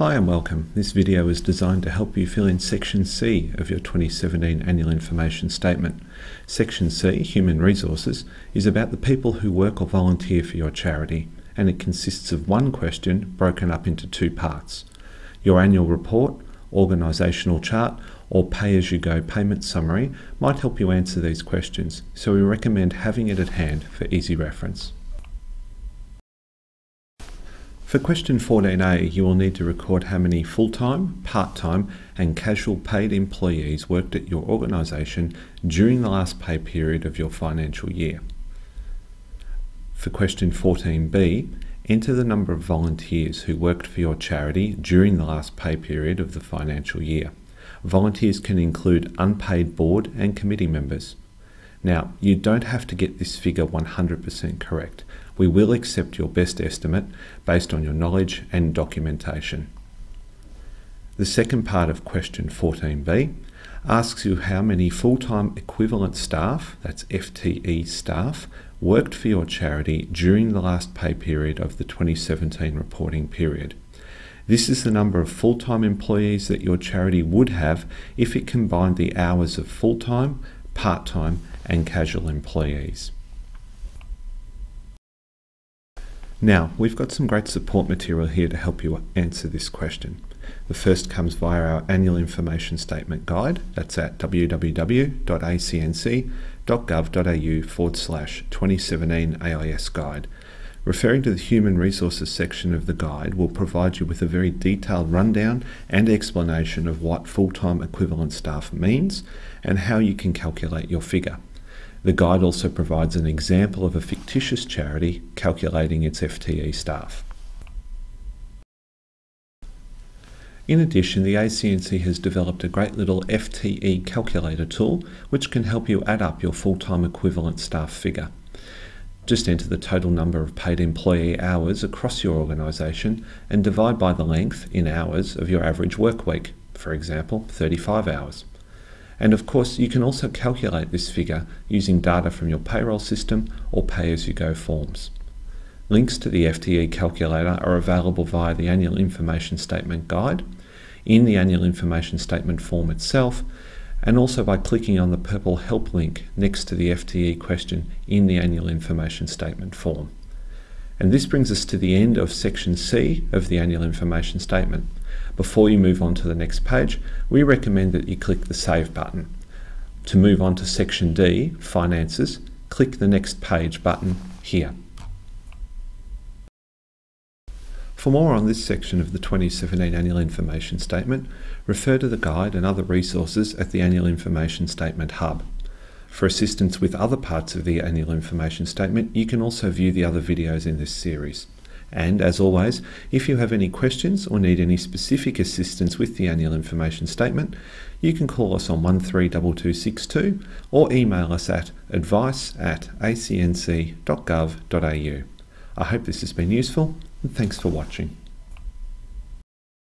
Hi and welcome. This video is designed to help you fill in Section C of your 2017 Annual Information Statement. Section C, Human Resources, is about the people who work or volunteer for your charity and it consists of one question broken up into two parts. Your annual report, organisational chart or pay-as-you-go payment summary might help you answer these questions, so we recommend having it at hand for easy reference. For question 14a, you will need to record how many full-time, part-time and casual paid employees worked at your organisation during the last pay period of your financial year. For question 14b, enter the number of volunteers who worked for your charity during the last pay period of the financial year. Volunteers can include unpaid board and committee members. Now, you don't have to get this figure 100% correct. We will accept your best estimate based on your knowledge and documentation. The second part of question 14b asks you how many full-time equivalent staff, that's FTE staff, worked for your charity during the last pay period of the 2017 reporting period. This is the number of full-time employees that your charity would have if it combined the hours of full-time, part-time and casual employees. Now, we've got some great support material here to help you answer this question. The first comes via our annual information statement guide. That's at www.acnc.gov.au forward slash 2017 AIS guide. Referring to the Human Resources section of the guide will provide you with a very detailed rundown and explanation of what full-time equivalent staff means and how you can calculate your figure. The guide also provides an example of a fictitious charity calculating its FTE staff. In addition, the ACNC has developed a great little FTE calculator tool which can help you add up your full-time equivalent staff figure. Just enter the total number of paid employee hours across your organisation and divide by the length in hours of your average work week, for example 35 hours. And of course, you can also calculate this figure using data from your payroll system or pay-as-you-go forms. Links to the FTE calculator are available via the Annual Information Statement Guide, in the Annual Information Statement form itself, and also by clicking on the purple Help link next to the FTE question in the Annual Information Statement form. And this brings us to the end of Section C of the Annual Information Statement. Before you move on to the next page, we recommend that you click the Save button. To move on to Section D, Finances, click the Next Page button here. For more on this section of the 2017 Annual Information Statement, refer to the guide and other resources at the Annual Information Statement Hub. For assistance with other parts of the Annual Information Statement, you can also view the other videos in this series. And as always, if you have any questions or need any specific assistance with the annual information statement, you can call us on 132262 or email us at advice at acnc.gov.au. I hope this has been useful thanks for watching.